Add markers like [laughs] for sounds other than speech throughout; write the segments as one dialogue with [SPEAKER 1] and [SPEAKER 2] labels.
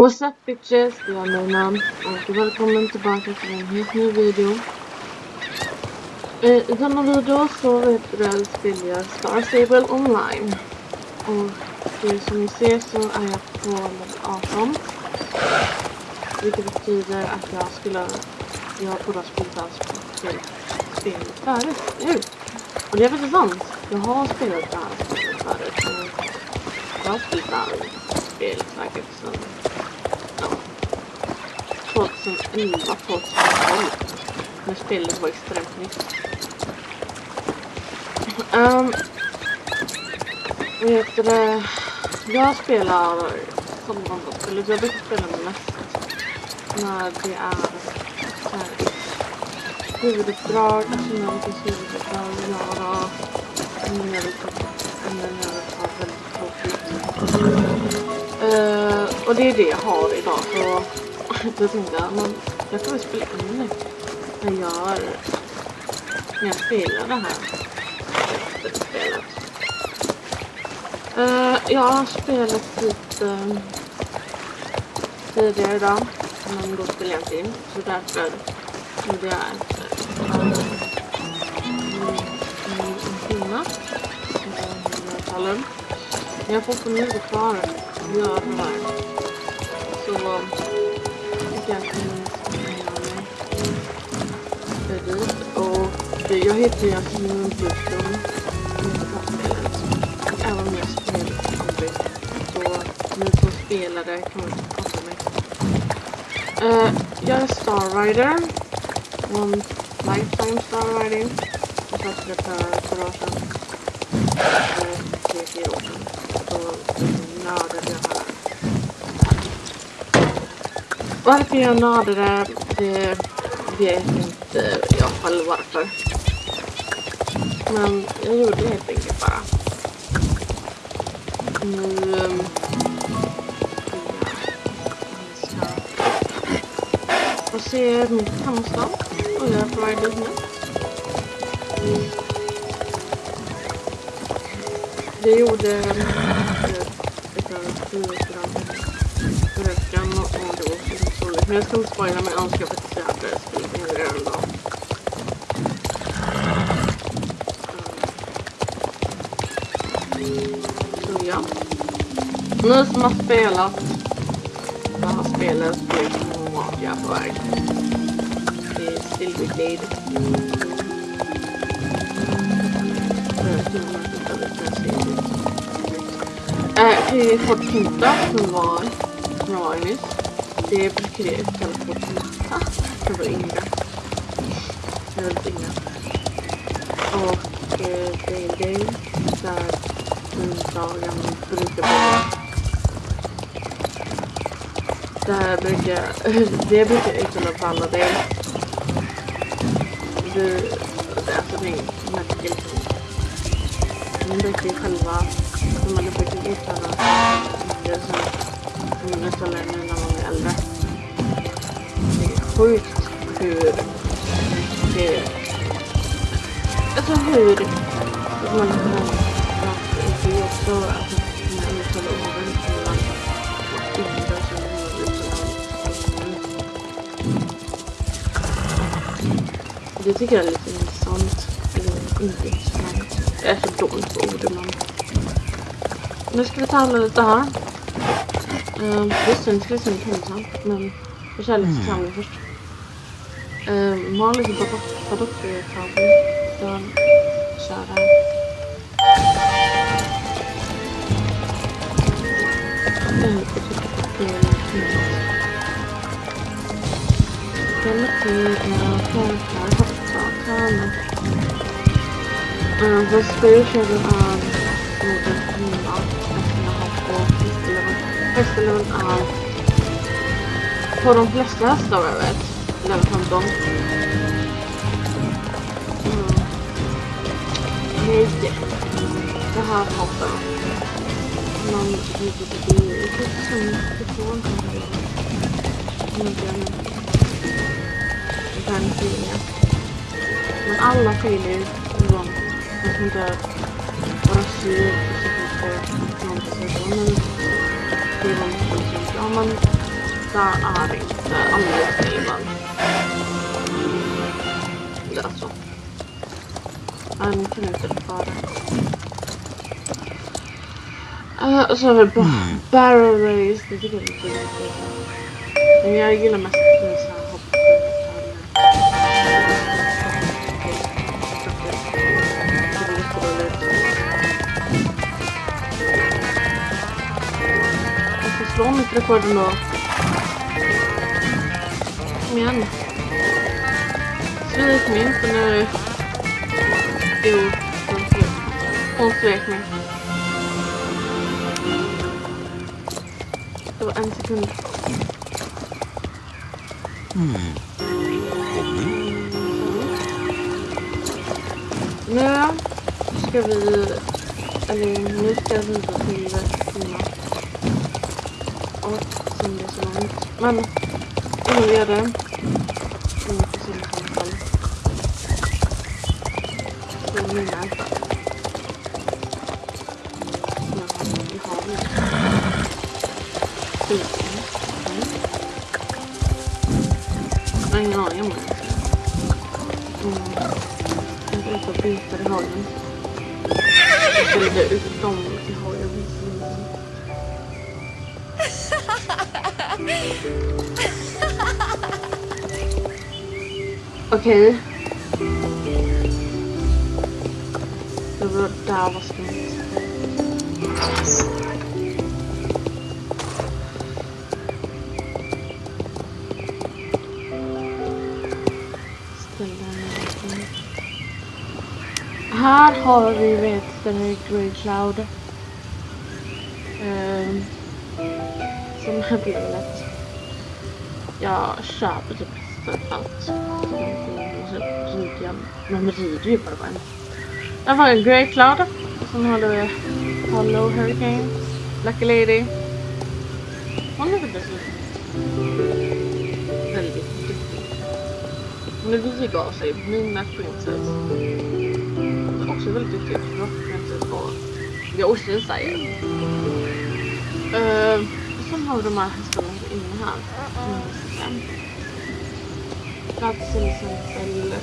[SPEAKER 1] What's up bitches? Det är Nina och välkommen tillbaka till en helt ny video. Eh, I denna video så vet det spelar jag Star Stable online. Och det som ni ser så är jag på level 18. Vilket betyder att jag skulle, jag borde ha spelat alltså typ spelet spelet förut, nu. Och det är faktiskt sant. Jag har spelat det här spelet förut. Jag har spelat det här spelet säkert sen 2011, 2012. När spelet var extremt nytt. Um, vet du? Jag spelar som spelet. Jag brukar spela mest när det är så här, huvuduppdrag. Alltså finns huvuduppdrag att göra. Men jag vill ta väldigt tråkigt. Uh, och det är det jag har idag. Så då tänkte jag, men jag får väl spela in nu. När jag när jag spelar det här spelet. Uh, jag har spelat lite tidigare idag. Men då spelade jag inte in. Så därför gjorde jag ett en timme. Jag har fortfarande inte kvar att göra det här. Så jag dit och jag heter Jasmin Bluton även om jag spelar så ni som spelare kan man inte prata med. Uh, jag är Star Rider. One lifetime Star Rider. Jag satte det för ett år sedan. Eh, tre, fyra år sedan. Så nördade jag här. Varför jag nördade, det vet inte jag själv varför. Men jag gjorde det helt enkelt bara. Nu... Ehm, jag ser mitt hamnstad och jag är på väg dit nu. Det gjorde ett av det var så en Men jag ska inte spoila men jag önskar faktiskt att jag hade spelat in det redan då. Så ja. Ni som har spelat det här spelet vet vart på väg. Det är Silverglade. Jag har fått Fort som var som var nyss. Det brukar det kallas Fort Kinta. Det var yngre. Jag är. Och eh, det är en grej där onsdagen brukar vara. Där brukar, det brukar uttala Valla Day. Det, alltså det märker liksom. De brukar ju själva, man brukar uttala det som på de uttalar nu när man är äldre. Det är sjukt hur mycket... alltså hur man kan det är också att man uttalar orden mellan yngre och sen Det tycker jag är lite intressant. Eller inte intressant. Jag är så dålig på ord ibland. Nu ska vi tala lite här. Uh, visst, ska vi se pinsamt, men jag kör lite samling först. Uh, Malin är Badocchi-fabrik. Jag kör hästleveln. Hästleveln är på de flesta hästar jag vet. Level 15. Mm. Nej, det här hatar jag. Man inte det är lite som ifrån den filmen. Men alla filer från Jag ska inte bara sur och så finns det någonting som men ja men där är inte anledningen. Det är alltså. En knuten för det. Uh, så har vi ba Barrel Race, det tycker jag är lite roligt. Men jag gillar mest så här hopp. Jag ska ifrån mitt rekord ändå. Kom igen. Svek mig inte nu. Jo, hon svek mig. Hon svek mig. Det var en sekund. Nu ska vi, eller nu ska vi gå till Kina. Och sen det är så långt. Men innan vi gör det. Så vi får se i alla fall. Så mina. Vi har det. Skiten. Jag har ingen aning om det. Jag är byta i hagen. Jag ställde ut dem i hagen. Okej. Det var där var skumt. Ställa mig. Här har vi vet den Grey Cloud. Som ja. Jag köper typ allt. Så jag, men rider ju bara på en. Jag har en Grey Cloud. Sen har du Hollow Hurricane. Lucky Lady. Hon är väldigt väldigt duktig. Hon är vig av sig. Mina Princess. Hon är också väldigt duktig. Rock Princess och jag också säger. Uh, sen har de här hästarna inne här. Mm. Plats till exempel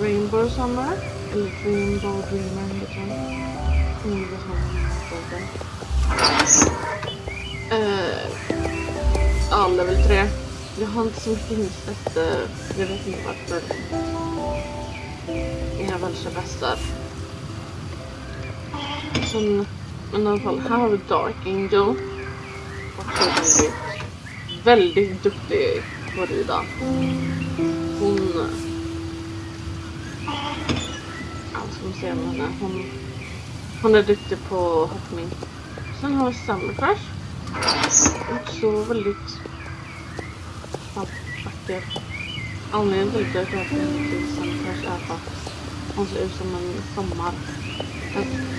[SPEAKER 1] Rainbow Summer. Eller Rainbow Dreamer heter den. Mm, jag inte Uh, ja, level 3. Jag har inte så mycket insett. Uh, jag vet inte varför. Jag väl kör bäst där. Sen, men i alla fall, här har vi Dark Angel. Också väldigt, väldigt duktig på att rida. Hon... Ja, ska ser se om henne. Hon, hon är duktig på hoppning. Sen har vi Summerfresh. Också väldigt vacker. Anledningen till att jag döpte henne till Summer är för att hon ser ut som en sommar.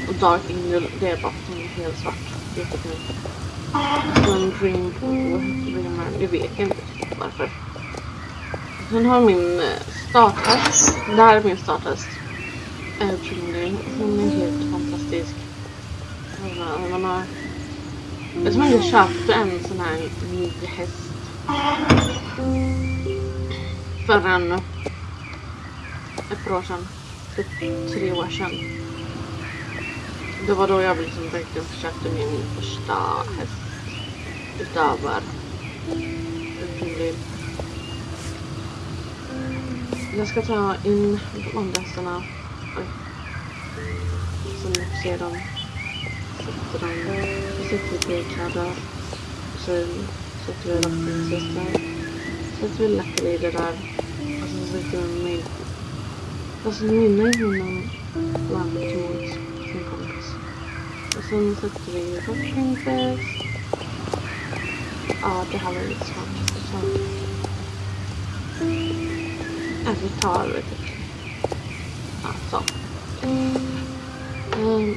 [SPEAKER 1] Och Dark Angel, det är bara att hon är helt svart. Jättefin. Så Dream Dreamer, jag vet inte varför. Sen har min eh, starthäst. Det här är min starthäst. Trinity. Hon är helt fantastisk. Man har... Det är som att jag köpte en sån här ny häst. förrän. Ett par år sedan. Typ tre år sedan. Det var då jag liksom verkligen köpte min första häst. Utöver Jag ska ta in de andra hästarna. Oj. Så ni får se dem. Sätter dem. Vi sätter p-kläder. Sen sätter vi Rockprincess där. Sätter vi lättare i det där. Och så sätter vi mig. Alltså mina är mina någon sin som kommer sen sätter vi Rockprincess. Ja, det här var lite svårt. Så. Ja, vi tar det typ. Ja, så. Mm.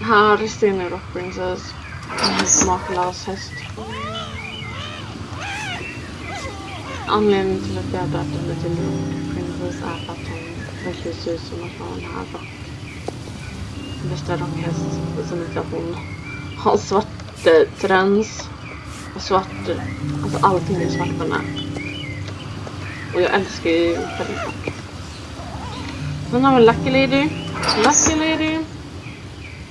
[SPEAKER 1] Här ser ni Rock Princess. En smaklös häst. Anledningen till att jag döpte henne till Rock Princess är för att hon verkligen ser ut som att hon har rock. Värsta rockhäst. Eh, Och sen att hon har svart träns. svart, alltså allting är svart på den här. Och jag älskar ju färgpack. Sen har vi Lucky Lady. Lucky Lady. Liksom,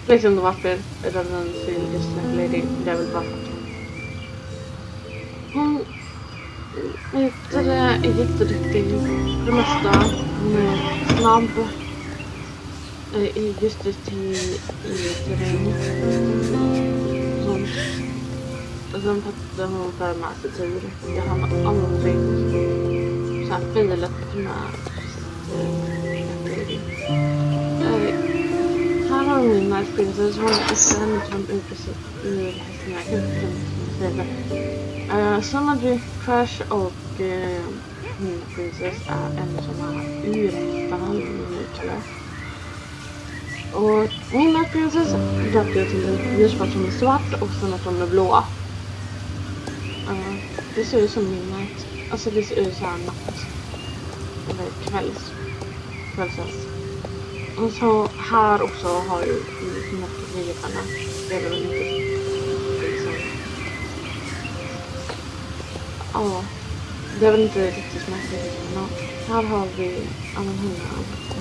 [SPEAKER 1] Vet inte varför den till just Lucky Lady. Det är väl bara för att hon... Hon är jätteduktig för det mesta. Hon är snabb. Eh, just det till i terräng. Sånt. Och sen fattade hon för med sig tur. Jag hann aldrig så här filat med eh, här har vi mina Nice som Hon är en från ur eh, Sen hade vi Crash och uh, min Princess är en som är urättad minuter. Och min Nice döpte jag till en ljussvart som är svart och sen att de är blåa. Uh, eh, det ser ut som midnight. Alltså det ser ut såhär natt. Eller kvälls. Kvällsens. Och så här också har ju mörkergrejerna. Det är väl inte liksom. Ja. Det är väl inte riktigt smärtgrejorna. Här har vi, ja men henne.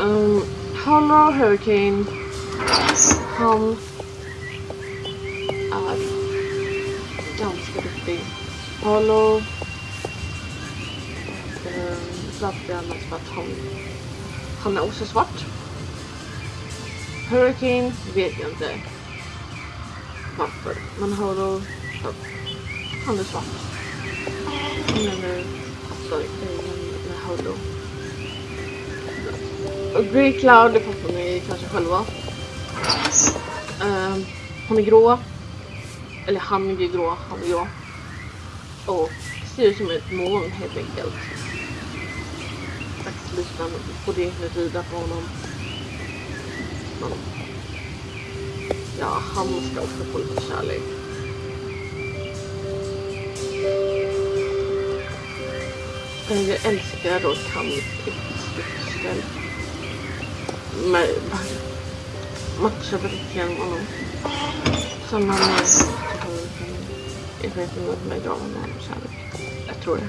[SPEAKER 1] Um, Hollow Hurricane. Han är ganska duktig. Hollow varför jag annars för att han, han är också svart. Hurricane vet jag inte varför. Men Hollow, ja, han är svart. Han är nu passar i med Hollow. Och Grey Cloud, det fattar ni kanske själva. Um, hon är grå. Eller han är grå, han är grå. Och ser ut som ett moln helt enkelt faktiskt lite på det med rida på honom. Men, ja, han ska också få lite kärlek. Eh, jag älskar då kamp, Med matchar verkligen honom. Som har man jag vet inte om jag gav honom kärlek. Jag tror det.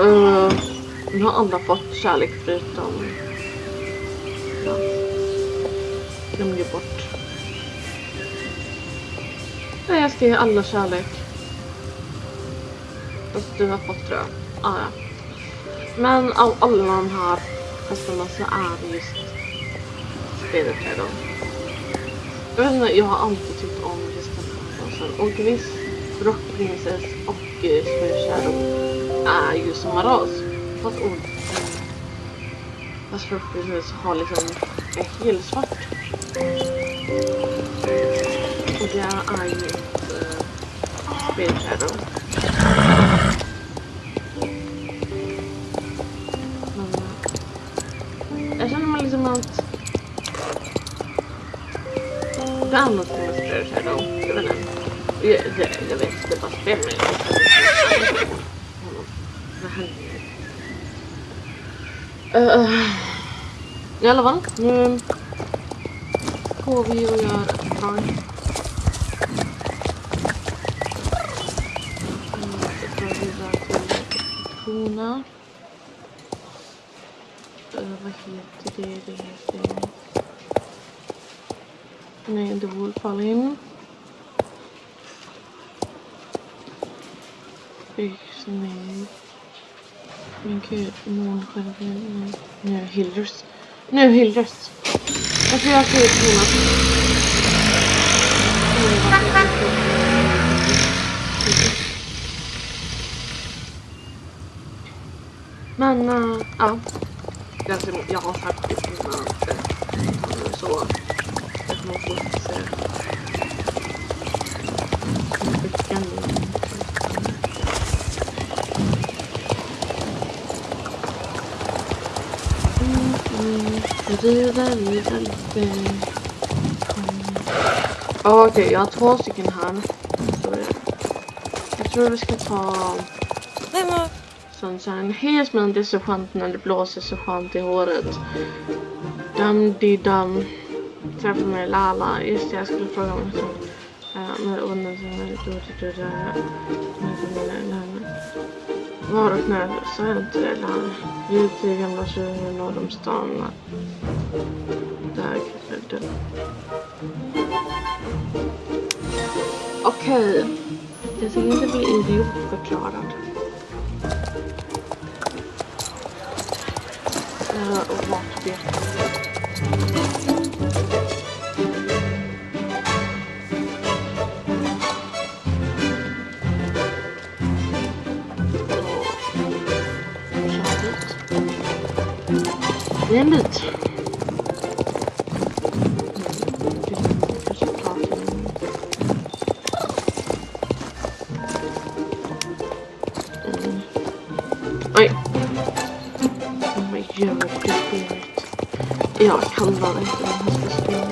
[SPEAKER 1] Uh, nu har alla fått kärlek förutom... Ja. Glömde bort. Nej, jag ska ge alla kärlek. Fast du har fått tror jag. Ah, ja. Men av alla de här hästarna så är det just spelet här då. Jag vet inte, jag har alltid tyckt om just den här. Och visst, Rock Princess och uh, Shadow är ju samma ras. Fast ord. Eh, fast Princess har liksom är helsvart. Och det är ju ett uh, Spirit Shadow. Det är något med Spirit Shadow. Jag vet inte. Jag, det, jag vet, det bara spelar mig. Vad händer? Uh, I alla fall, nu går vi och gör ett drag. Så går vi vidare till Tona. Uh, vad heter det? Det heter... Nej, The Wolf Fallen. Nej. Men gud, månskärmen. Nu Hilders. Nu Hilders. Varför jag ser ut Jonas? Men, uh, ja. Jag har faktiskt mina så. Okej, okay, jag har två stycken här. Jag tror vi ska ta Sunshine. Hej men det är så skönt när det blåser så skönt i håret. Dum di dum träffa med Lala. Just det, jag skulle fråga om hon sak. Uh, med åldern som är lite Var och när sa jag inte det där. Vi är ute i gamla tjuren norr om stan. Där kanske det. Okej. Jag ska inte bli idiotförklarad. Uh, eh, och vart vet Oh my god, spirit. Jag bara inte det här spirit.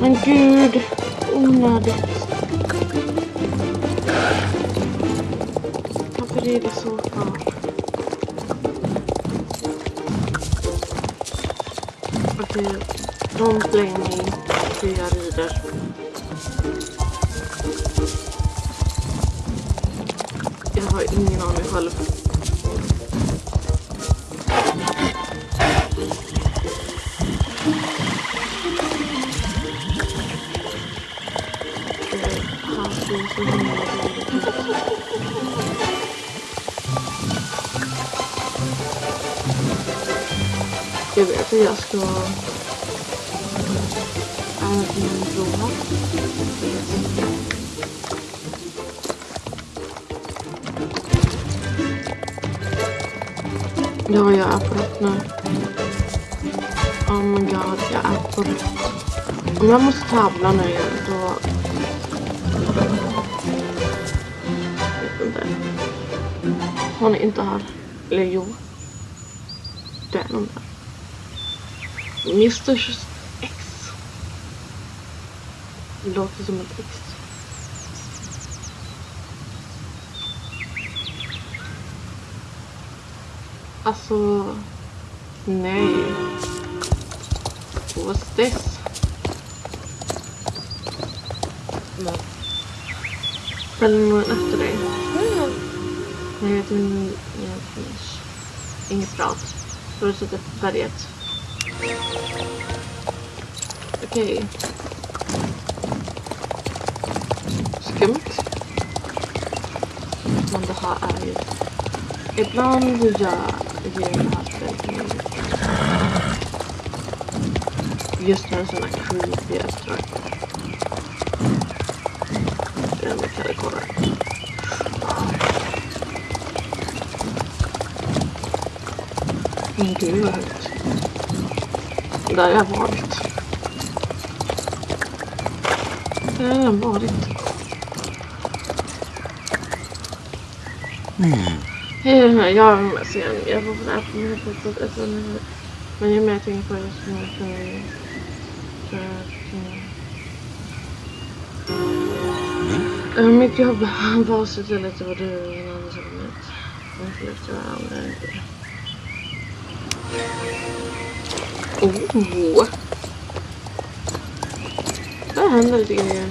[SPEAKER 1] Men gud, onödigt. Varför är det så klart? Okej, de slänger mig hur jag rider. Jag har ingen aning själv. Jag vet att jag ska även prova. Ja, jag är på rätt nu. Oh my god, jag är på rätt. Om jag måste tävla nu då... Hon är inte här. Eller jo. Det är någon där. Mr X. Det låter som ett X. Alltså, nej. What's this?
[SPEAKER 2] Men,
[SPEAKER 1] Följer någon efter dig? Nej, jag tror inte... Inget prat. Du har suttit på berget. Okej. Skumt. Men det här är ju... Ibland gör ger det här spelet mig Just när sådana creepy uppdrag. Men gud vad högt. Där har jag varit. Där har jag varit. Mm. Eh, jag är sen. Jag var på appen här på mig. Men ju mer jag tänker på det så mer kan jag Uh, mitt jobb [laughs] var att se till att det var du och ingen annan som kom ut. Jag förlorade varandra. Oh! Där händer lite grejer.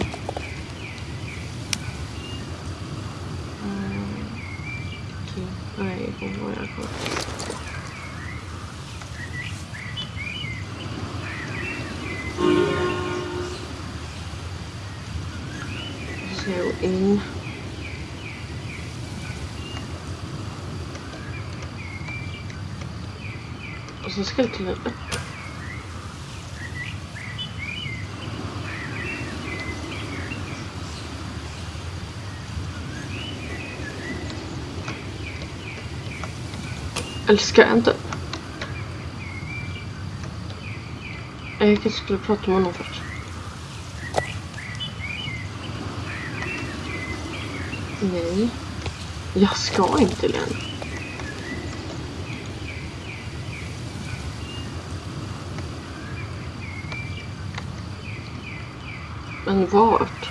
[SPEAKER 1] Mm, Okej, nej, vad var jag kvar? Så ska jag gå in. Och så ska jag kliva Eller ska jag inte? Jag kanske skulle prata med honom först. Nej. Jag ska inte Len. Men vart?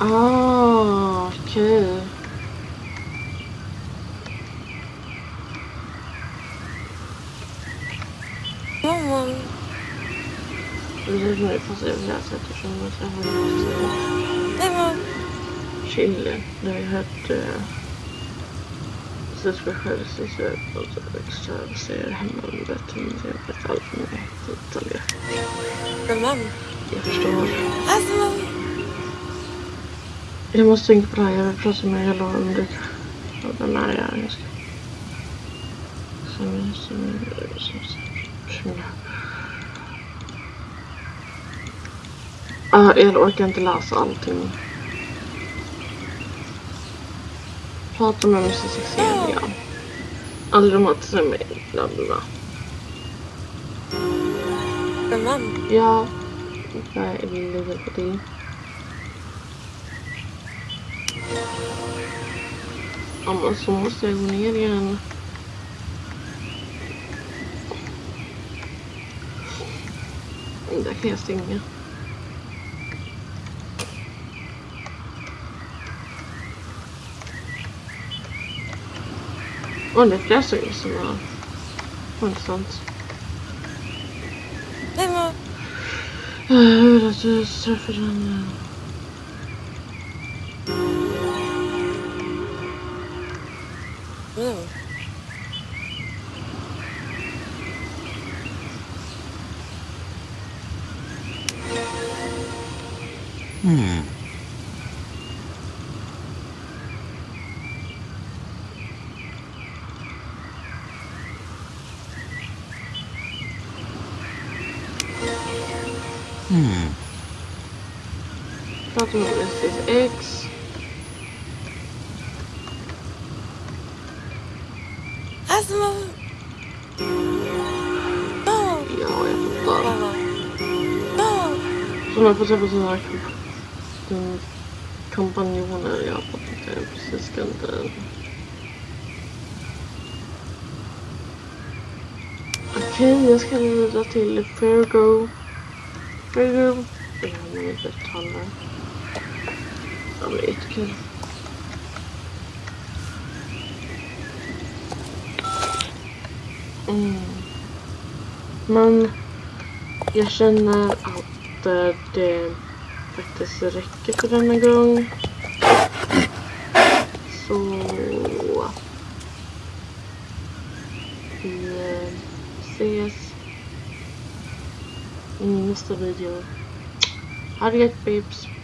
[SPEAKER 1] Ah, okej.
[SPEAKER 2] Mamma.
[SPEAKER 1] Det är nu fast jag vill läsa eftersom jag träffade måste
[SPEAKER 2] Nej, mamma.
[SPEAKER 1] chilla. Det har jag hört eh, Svenska självständighet och så extra ser hemma med bättre än jag vet allt med detaljer.
[SPEAKER 2] Men.
[SPEAKER 1] Jag förstår.
[SPEAKER 2] Alltså.
[SPEAKER 1] Jag måste tänka på det här. Jag vill prata med hela om det. Och den här är jag ska. Som som som som Ah, jag orkar inte läsa allting. Prata med Mr igen. Aldrig mat till mig. Bla bla bla.
[SPEAKER 2] Mamma.
[SPEAKER 1] Ja. Jag vill hjälpa till. Ja men så måste jag gå ner igen. Där kan jag stänga. Åh, det är flera saker som var intressant.
[SPEAKER 2] Nej, mamma.
[SPEAKER 1] Hur att du träffade den...
[SPEAKER 2] Mm.
[SPEAKER 3] Hmm. Hmm.
[SPEAKER 1] Prata med SSX.
[SPEAKER 2] Alltså, mamma. Ja.
[SPEAKER 1] Ja, jag fattar.
[SPEAKER 2] Mamma. Ja.
[SPEAKER 1] Så man får träffa sina kamp- den kompanjoner. Jag fattar inte. Jag precis ska inte... Okej, jag ska leda till Fargo. Fargo. Det här med mitt uttalar. Ja, men är jättekul. Mm. Men jag känner att eh, det faktiskt räcker för denna gång. Så vi eh, ses i nästa video. Ha det gött babes.